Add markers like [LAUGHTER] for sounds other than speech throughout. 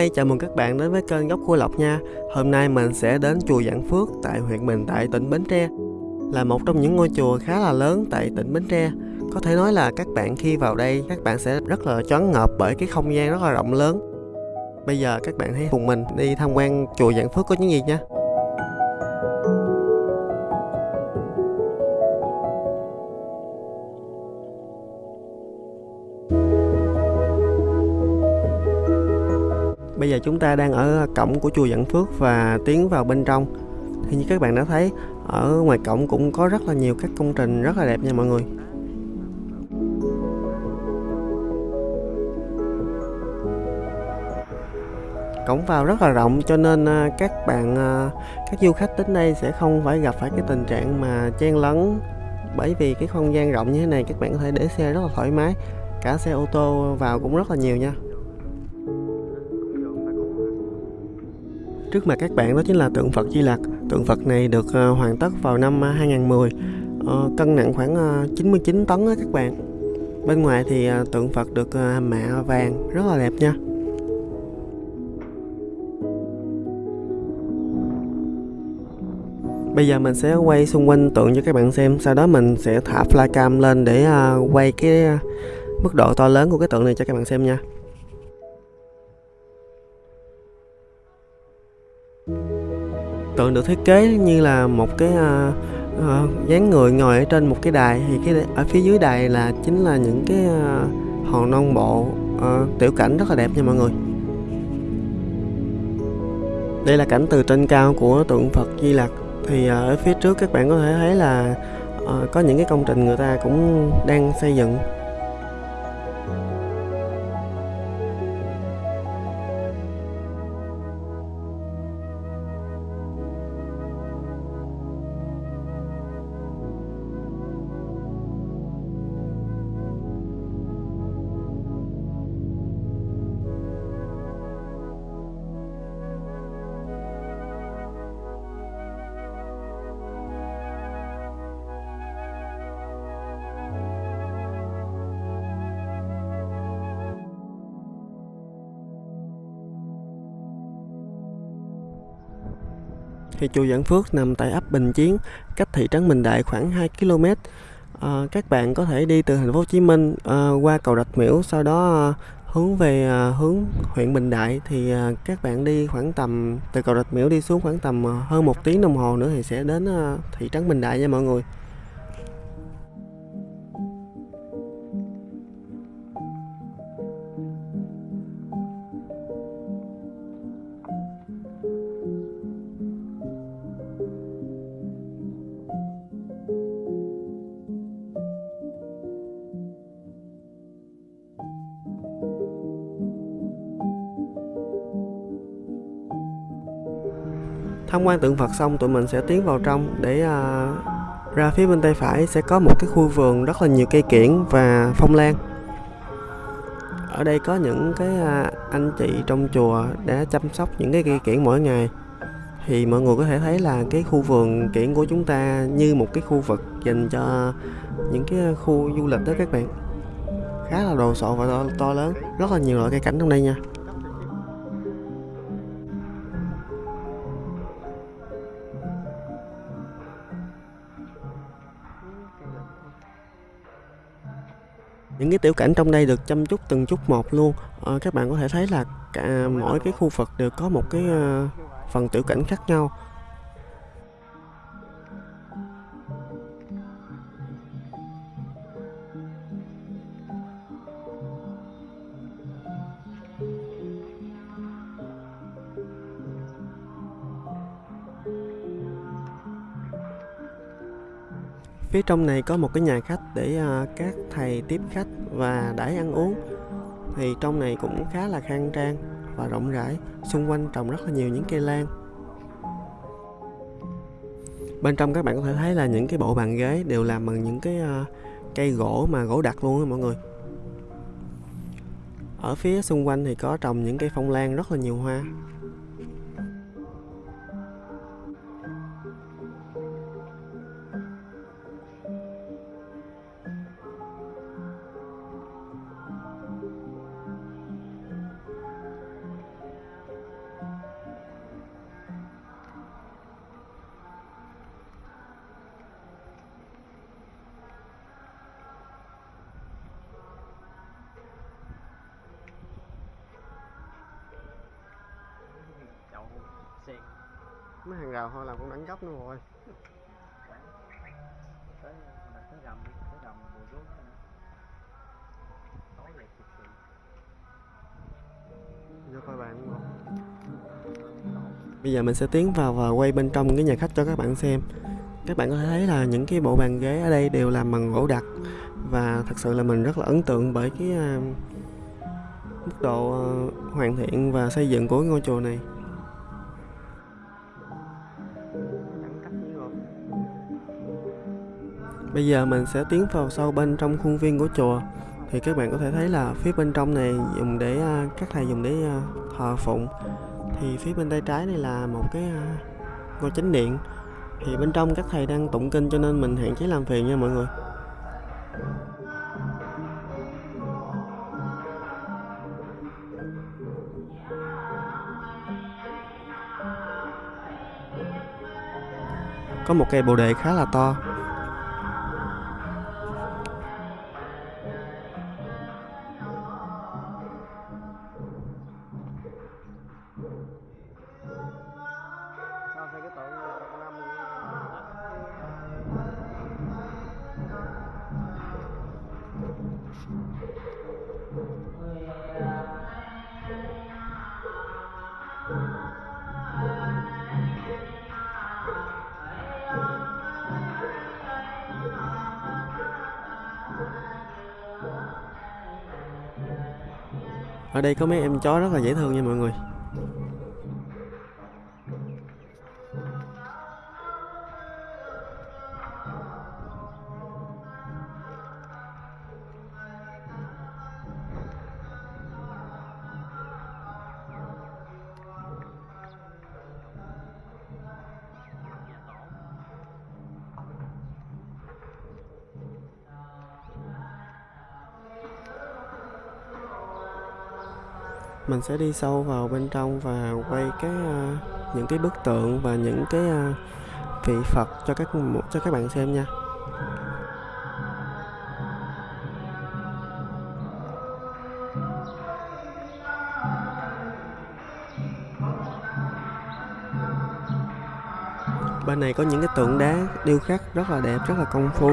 Hi, chào mừng các bạn đến với kênh Góc khuê Lộc nha. Hôm nay mình sẽ đến chùa Giảng Phước tại huyện Bình Tại, tỉnh Bến Tre. Là một trong những ngôi chùa khá là lớn tại tỉnh Bến Tre. Có thể nói là các bạn khi vào đây các bạn sẽ rất là choáng ngợp bởi cái không gian rất là rộng lớn. Bây giờ các bạn hãy cùng mình đi tham quan chùa Giảng Phước có những gì nha. Bây giờ chúng ta đang ở cổng của chùa Vạn Phước và tiến vào bên trong. Thì như các bạn đã thấy, ở ngoài cổng cũng có rất là nhiều các công trình rất là đẹp nha mọi người. Cổng vào rất là rộng cho nên à, các bạn à, các du khách đến đây sẽ không phải gặp phải cái tình trạng mà chen lấn bởi vì cái không gian rộng như thế này các bạn có thể để xe rất là thoải mái. Cả xe ô tô vào cũng rất là nhiều nha. Trước mặt các bạn đó chính là tượng Phật Di Lặc. Tượng Phật này được uh, hoàn tất vào năm ờ, 2010, uh, ờ, cân nặng khoảng uh, 99 tấn đó các bạn. Bên ngoài thì uh, tượng Phật được uh, mạ vàng rất là đẹp nha. Bây giờ mình sẽ quay xung quanh tượng cho các bạn xem, sau đó mình sẽ thả flycam lên để uh, quay cái mức độ to lớn của cái tượng này cho các bạn xem nha. Tượng được thiết kế như là một cái uh, uh, dáng người ngồi ở trên một cái đài. Thì cái ở phía dưới đài là chính là những cái uh, hòn non bộ uh, tiểu cảnh rất là đẹp nha mọi người. Đây là cảnh từ trên cao của tượng Phật Di Lặc. Thì uh, ở phía trước các bạn có thể thấy là uh, có những cái công trình người ta cũng đang xây dựng. Thì chùa Vạn Phước nằm tại ấp Bình Chiến, cách thị trấn Bình Đại khoảng 2 km. À, các bạn có thể đi từ thành phố Hồ Chí Minh à, qua cầu Rạch Miễu, sau đó à, hướng về à, hướng huyện Bình Đại thì à, các bạn đi khoảng tầm từ cầu Rạch Miễu đi xuống khoảng tầm à, hơn một tiếng đồng hồ nữa thì sẽ đến à, thị trấn Bình Đại nha mọi người. Tham quan tượng Phật xong tụi mình sẽ tiến vào trong để uh, ra phía bên tay phải sẽ có một cái khu vườn rất là nhiều cây kiển và phong lan. Ở đây có những cái uh, anh chị trong chùa đã chăm sóc những cái cây kiển mỗi ngày. Thì mọi người có thể thấy là cái khu vườn kiển của chúng ta như một cái khu vực dành cho những cái khu du lịch đó các bạn. Khá là đồ sộ và to, to lớn rất là nhiều loại cây cảnh trong đây nha. Những cái tiểu cảnh trong đây được chăm chút từng chút một luôn. À, các bạn có thể thấy là cả mỗi cái khu Phật đều có một cái uh, phần tiểu cảnh khác nhau. Phía trong này có một cái nhà khách để uh, các thầy tiếp khách và đãi ăn uống. Thì trong này cũng khá là khang trang và rộng rãi, xung quanh trồng rất là nhiều những cây lan. Bên trong các bạn có thể thấy là những cái bộ bàn ghế đều làm bằng những cái uh, cây gỗ mà gỗ đặc luôn á mọi người. Ở phía xung quanh thì có trồng những cây phong lan rất là nhiều hoa. Mấy hàng rào thôi, làm cũng đẳng cấp nữa rồi. Tới mình tới đi tới tối về vô coi bạn không? Bây giờ mình sẽ tiến vào và quay bên trong cái nhà khách cho các bạn xem. Các bạn có thể thấy là những cái bộ bàn ghế ở đây đều làm bằng gỗ đặc. Và thật sự là mình rất là ấn tượng bởi cái à, mức độ à, hoàn thiện và xây dựng của ngôi chùa này. Bây giờ mình sẽ tiến vào sâu bên trong khuôn viên của chùa. Thì các bạn có thể thấy là phía bên trong này dùng để à, các thầy dùng để à, thờ phụng. Thì phía bên tay trái này là một cái à, ngôi chánh điện. Thì bên trong các thầy đang tụng kinh cho nên mình hạn chế làm phiền nha mọi người. Có một cây bồ đề khá là to. Ở đây có mấy em chó rất là dễ thương nha mọi người. Mình sẽ đi sâu vào bên trong và quay cái uh, những cái bức tượng và những cái uh, vị Phật cho các cho các bạn xem nha. Bên này có những cái tượng đá điêu khắc rất là đẹp, rất là công phu.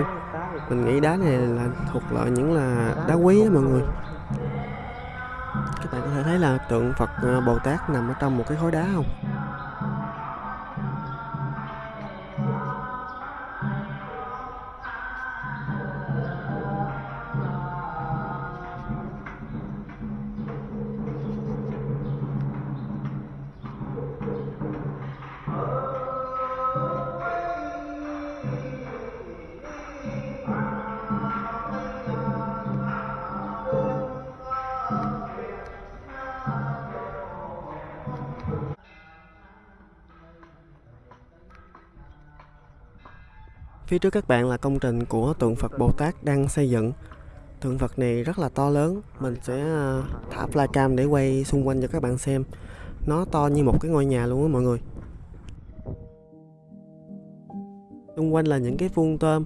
Mình nghĩ đá này là thuộc loại những là đá quý á mọi người thấy là tượng Phật à, Bồ Tát nằm ở trong một cái khối đá không? Phía trước các bạn là công trình của tượng Phật Bồ Tát đang xây dựng. Tượng Phật này rất là to lớn, mình sẽ à, thả flycam để quay xung quanh cho các bạn xem. Nó to như một cái ngôi nhà luôn á mọi người. Xung quanh là những cái vuông tôm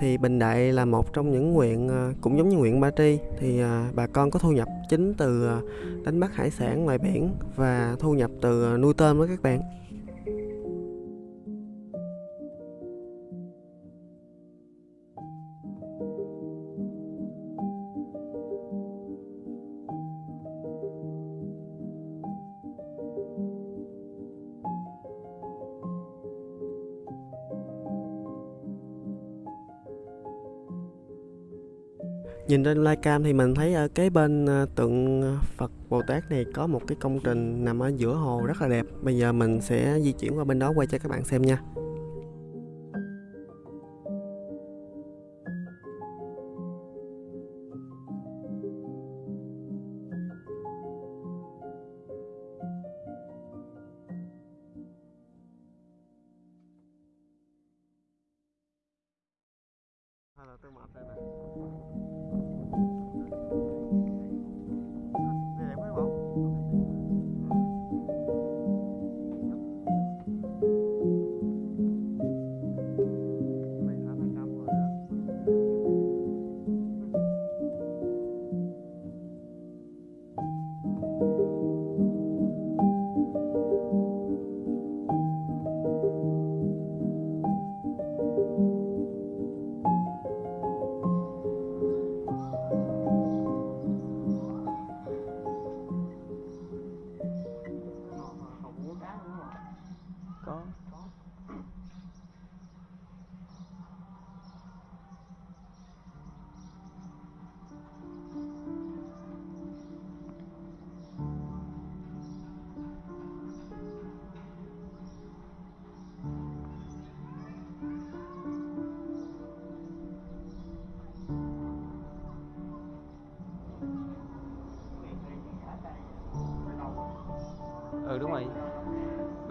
thì Bình Đại là một trong những nguyện à, cũng giống như nguyện Ba Tri thì à, bà con có thu nhập chính từ đánh bắt hải sản ngoài biển và thu nhập từ nuôi tôm đó các bạn. Nhìn trên livecam thì mình thấy ở cái bên ờ, tượng ờ, Phật Bồ Tát này có một cái công trình nằm ở giữa hồ rất là đẹp. Bây giờ mình sẽ di chuyển qua bên đó quay cho các bạn xem nha.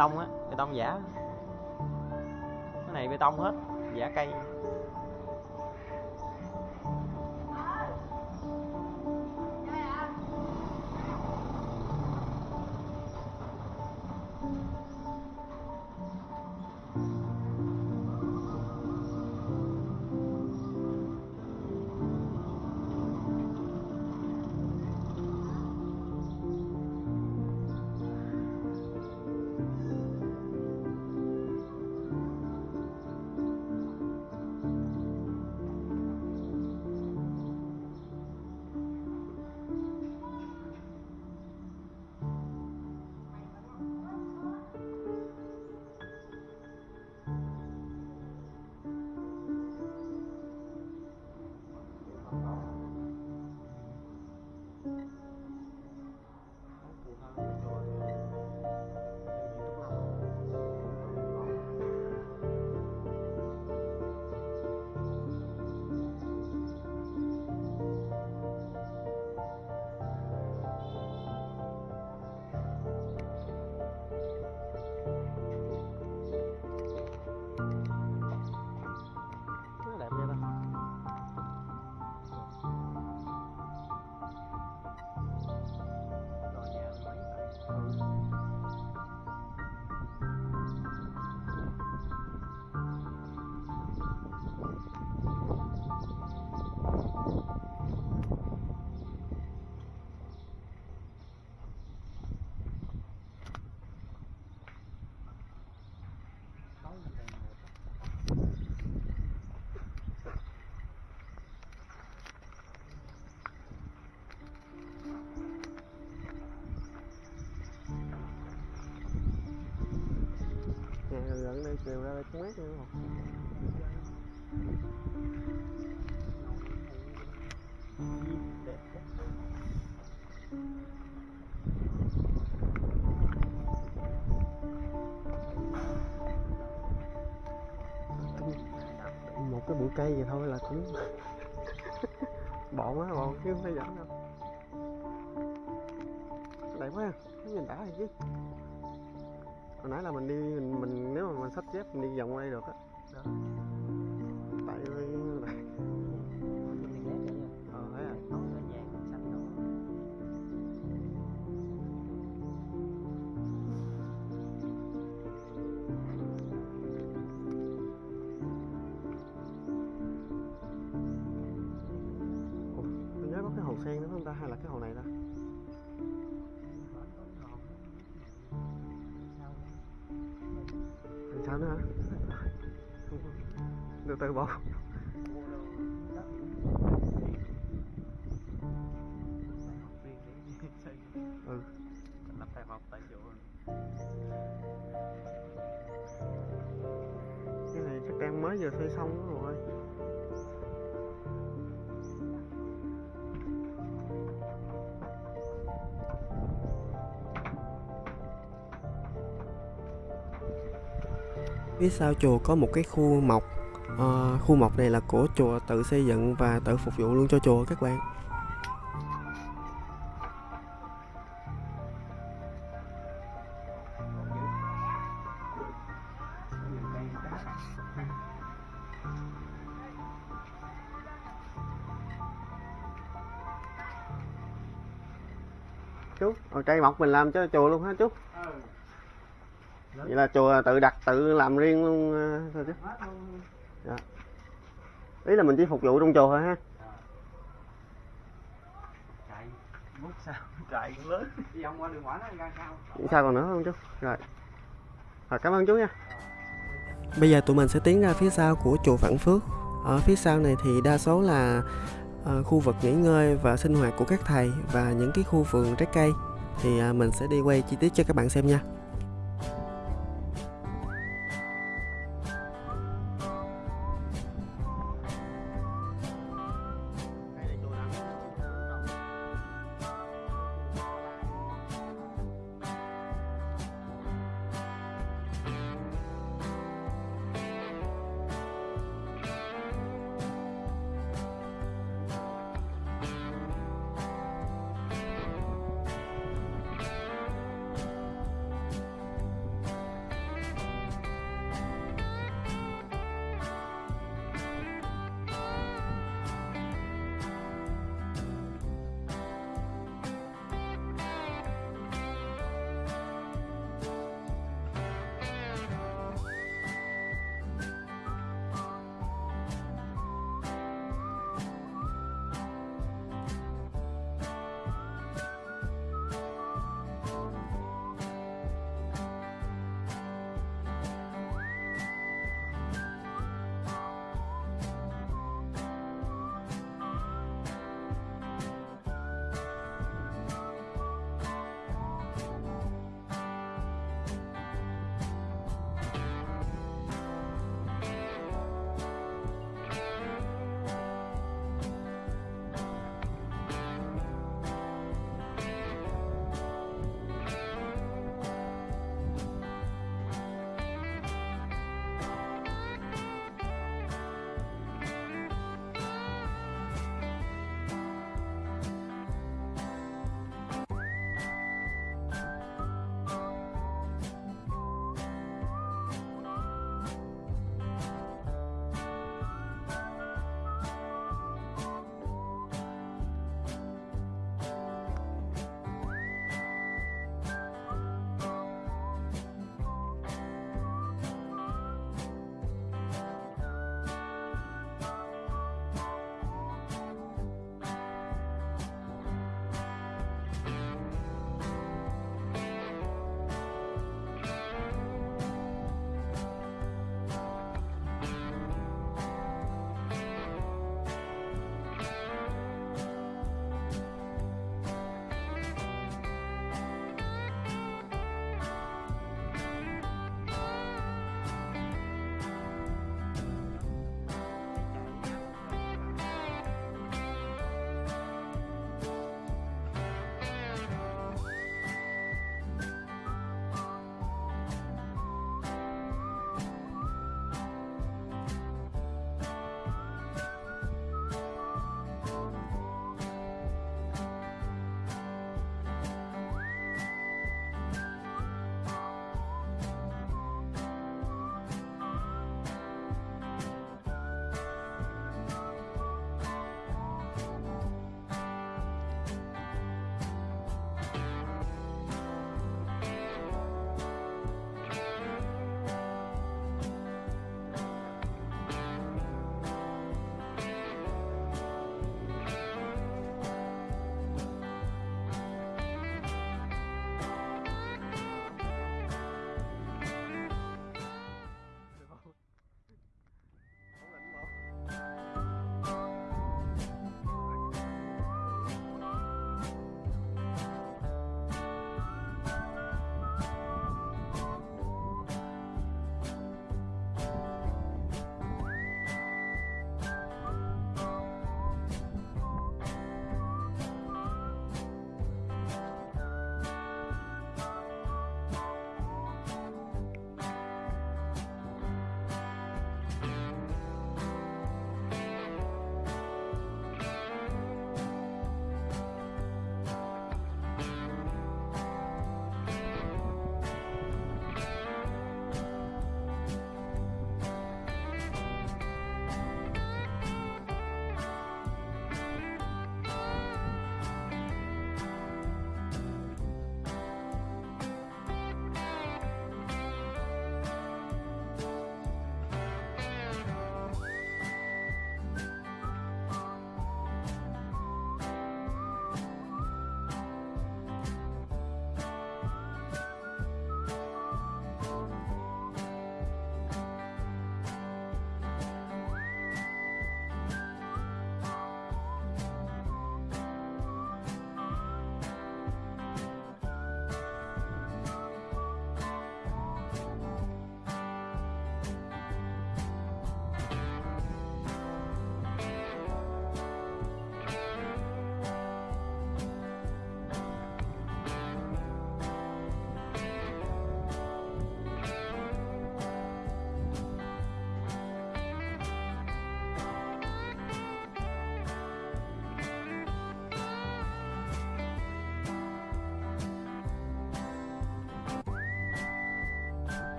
Tông á bê tông giả. Cái này bê tông hết giả cây. Đây, chiều ra đây cũng mát nữa không đẹp quá. một cái bụi cây vậy thôi là cũng [LAUGHS] bọn quá bọn chứ không phải dẫn đâu đẹp quá nó nhìn đã rồi chứ hồi nãy là mình đi mình, mình nếu mà mình sắp xếp mình đi vòng qua đây được á. Đó. tại vì xanh đó. Cái hồ sen nữa không ta? Hay là cái hồ này ta từ bỏ ừ học tại chỗ cái này chắc đang mới vừa xây xong đó rồi phía sau chùa có một cái khu mọc. Ờ, khu mộc này là của chùa tự xây dựng và tự phục vụ luôn cho chùa các bạn. Chú cây mộc mình làm cho chùa luôn hả chú? Vậy là chùa tự đặt tự làm riêng luôn ờ, thôi chứ ý là mình chỉ phục vụ trong chùa thôi ha. Chạy mút sao? [LAUGHS] Chạy lớn. Đi vòng qua đường ngoại nó ra cao sao còn nữa không chú? Rồi. Rồi cảm ơn chú nha. Bây giờ tụi mình sẽ tiến ra phía sau của chùa Vạn Phước. Ở phía sau này thì đa số là ờ, khu vực nghỉ ngơi và sinh hoạt của các thầy và những cái khu vườn trái cây. Thì à, mình sẽ đi quay chi tiết cho các bạn xem nha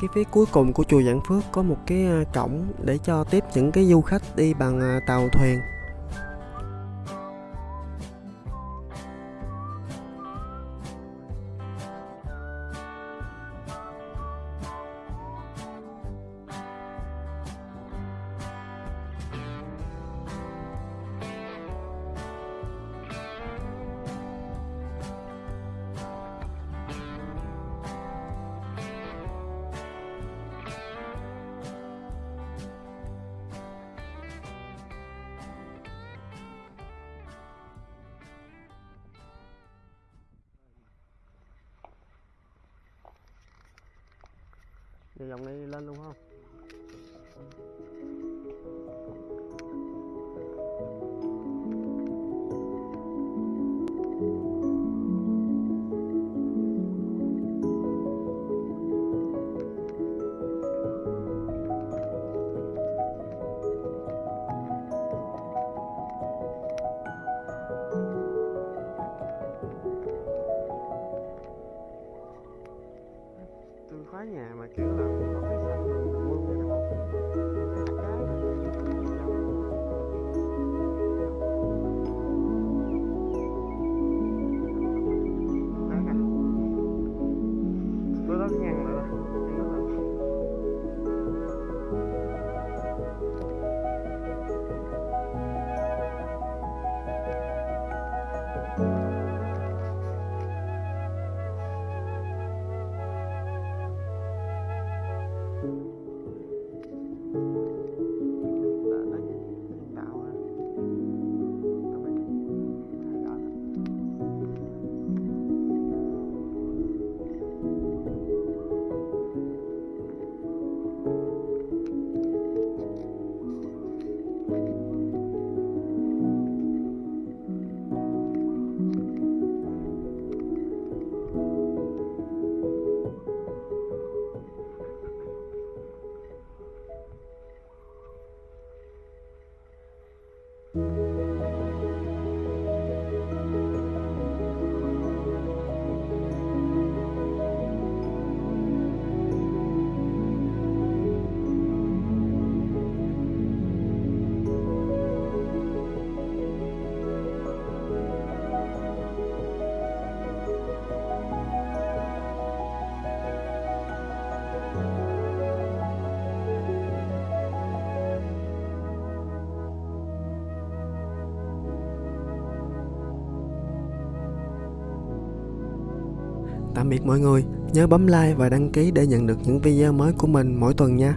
cái phía cuối cùng của chùa Vạn Phước có một cái à, cổng để cho tiếp những cái du khách đi bằng à, tàu thuyền. Giờ dòng này lên luôn không? Tạm biệt mọi người, nhớ bấm like và đăng ký để nhận được những video mới của mình mỗi tuần nha.